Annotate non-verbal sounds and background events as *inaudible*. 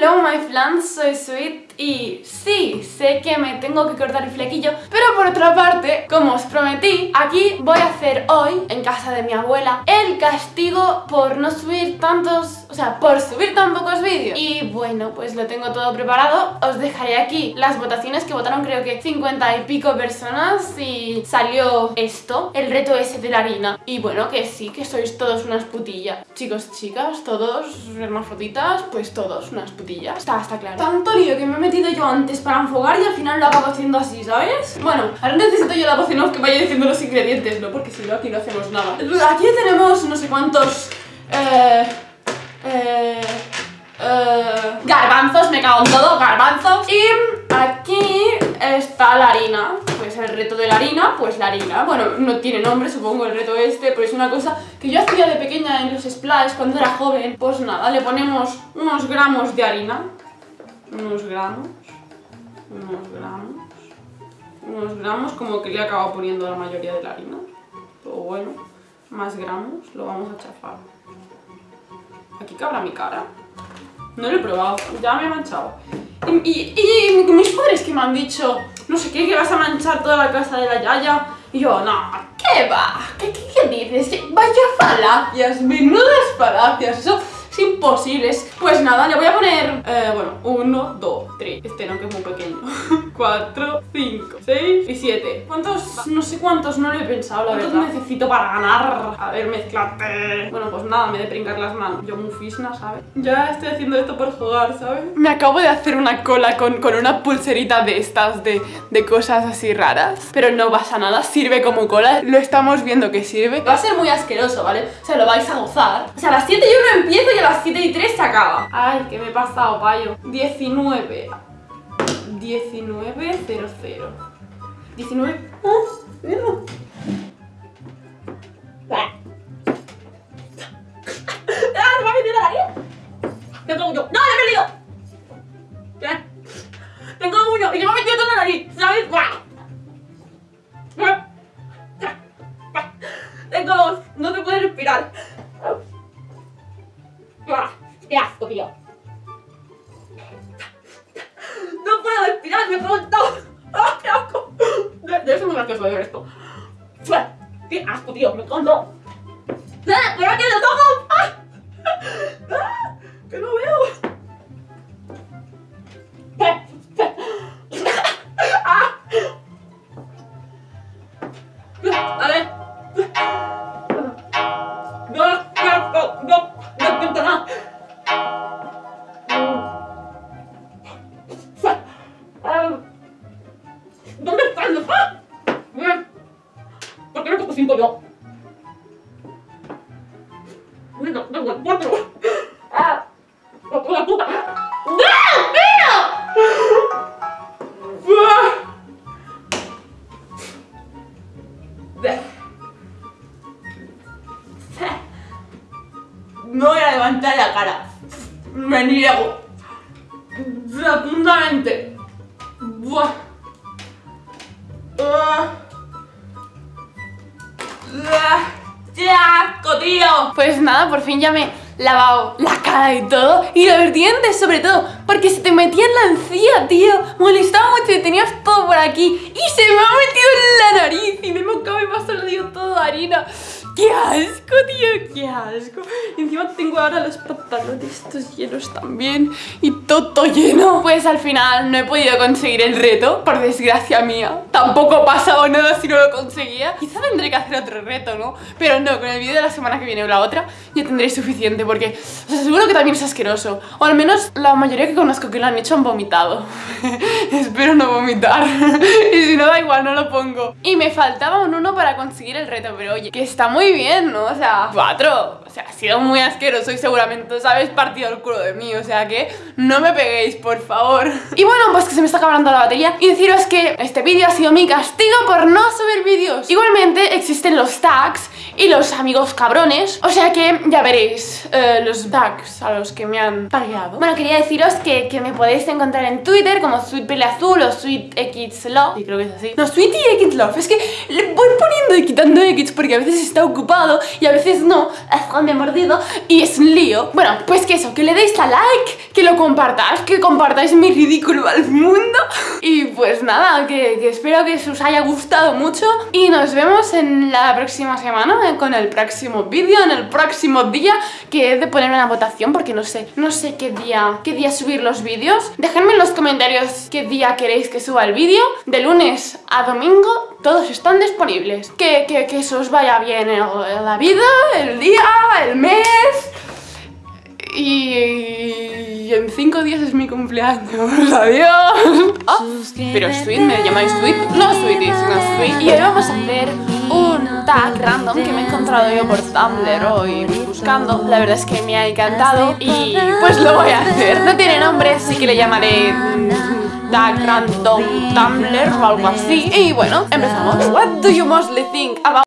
Non. My flans, soy Sweet y sí, sé que me tengo que cortar el flequillo, pero por otra parte, como os prometí, aquí voy a hacer hoy, en casa de mi abuela, el castigo por no subir tantos, o sea, por subir tan pocos vídeos. Y bueno, pues lo tengo todo preparado, os dejaré aquí las votaciones que votaron creo que 50 y pico personas y salió esto, el reto ese de la harina. Y bueno, que sí, que sois todos unas putillas. Chicos, chicas, todos hermafroditas, pues todos unas putillas. Está, está claro. Tanto lío que me he metido yo antes para enfocar y al final lo acabo haciendo así, ¿sabes? Bueno, ahora necesito yo la poción que vaya diciendo los ingredientes, ¿no? Porque si no aquí no hacemos nada. Aquí tenemos no sé cuántos... Eh... Eh... Eh, garbanzos, me cago en todo, garbanzos Y aquí está la harina el reto de la harina, pues la harina. Bueno, no tiene nombre, supongo el reto este Pero es una cosa que yo hacía de pequeña en los splash Cuando era joven. Pues nada, le ponemos unos gramos de harina. Unos gramos. Unos gramos. Unos gramos, como que le he acabado poniendo la mayoría de la harina. Pero bueno, más gramos, lo vamos a chafar. Aquí cabrá mi cara. No lo he probado, ya me he manchado. Y, y, mis padres que me han dicho, no sé qué, que vas a manchar toda la casa de la Yaya. Y yo, no, ¿qué va? ¿Qué, qué, qué dices? Vaya falacias, menudas falacias. Eso imposibles. Pues nada, le voy a poner, eh, bueno, 1, 2, 3. Este no, que es muy pequeño. *laughs* 4, 5, 6 y 7. ¿Cuántos? No sé cuántos, no lo he pensado, la verdad. necesito para ganar? A ver, mezclate. Bueno, pues nada, me de pringar las manos. Yo muy fisna, ¿sabes? Ya estoy haciendo esto por jugar, ¿sabes? Me acabo de hacer una cola con, con una pulserita de estas, de, de cosas así raras. Pero no pasa nada, sirve como cola. Lo estamos viendo que sirve. Va a ser muy asqueroso, ¿vale? O sea, lo vais a gozar. O sea, a las 7 yo no empiezo y a las 7 y 3 se acaba. Ay, que me he pasado, payo. 19. 19, 0, 0. 19. ¡Ah! *laughs* ¡Me pronto! ¡Ah, qué asco! Debe ser muy gracioso de ver esto. ¡Qué asco, tío! ¡Me pronto! ¿Dónde están los ¿Por qué no toco cinco yo? Venga, venga, cuatro. ¡Ah! ¡La puta! ¡No! No voy a levantar la cara. Me niego. Rotundamente. Buah. ¡Qué asco, tío! Pues nada, por fin ya me he lavado la cara y todo Y los dientes sobre todo Porque se te metía en la encía, tío. Molestaba mucho y tenías todo por aquí Y se me ha metido en la nariz Y me he y me ha salido todo harina ¡Qué asco, tío! ¡Qué asco! Encima tengo ahora los pantalones estos llenos también Y todo lleno. Pues al final no he podido conseguir el reto Por desgracia mía. Tampoco ha pasado nada si no lo conseguía. Quizá tendré que hacer otro reto, ¿no? Pero no, con el vídeo de la semana que viene o la otra Ya tendré suficiente porque Os aseguro que también es asqueroso. O al menos la mayoría que conozco que lo han hecho han vomitado. *laughs* Espero no vomitar. *laughs* Y si no da igual, no lo pongo. Y me faltaba un uno para conseguir el reto Pero oye, que está muy bien, ¿no? O sea, cuatro. O sea, ha sido muy asqueroso y seguramente os habéis partido el culo de mí. O sea que no me peguéis, por favor. *laughs* Y bueno, pues que se me está acabando la batería. Y deciros que este vídeo ha sido mi castigo por no subir vídeos. Igualmente existen los tags y los amigos cabrones. O sea que ya veréis eh, los tags a los que me han tagueado. Bueno, quería deciros que, que me podéis encontrar en Twitter como Sweet Azul o Sweet X Love. Sí, creo que es así. No, Sweet X Love. Es que le voy poniendo y quitando X porque a veces está ocupado y a veces no. me ha mordido y es un lío. Bueno, pues que eso, que le deis a like, que lo compartáis, que compartáis mi ridículo al mundo. Y pues nada, que espero que os haya gustado mucho y nos vemos en la próxima semana con el próximo vídeo, en el próximo día, que he de poner una votación porque no sé, no sé qué día, qué día subir los vídeos. Dejadme en los comentarios qué día queréis que suba el vídeo. De lunes a domingo todos están disponibles. Que, que, que eso os vaya bien en la vida, el día, el mes. Y en cinco días es mi cumpleaños. *laughs* Adiós. Oh, pero Sweet, me llamáis Sweet. No Sweetie, sino Sweet. Y hoy vamos a hacer un tag random que me he encontrado yo por Tumblr hoy buscando. La verdad es que me ha encantado y pues lo voy a hacer. No tiene nombre, así que le llamaré tag random Tumblr o algo así. Y bueno, empezamos. What do you mostly think about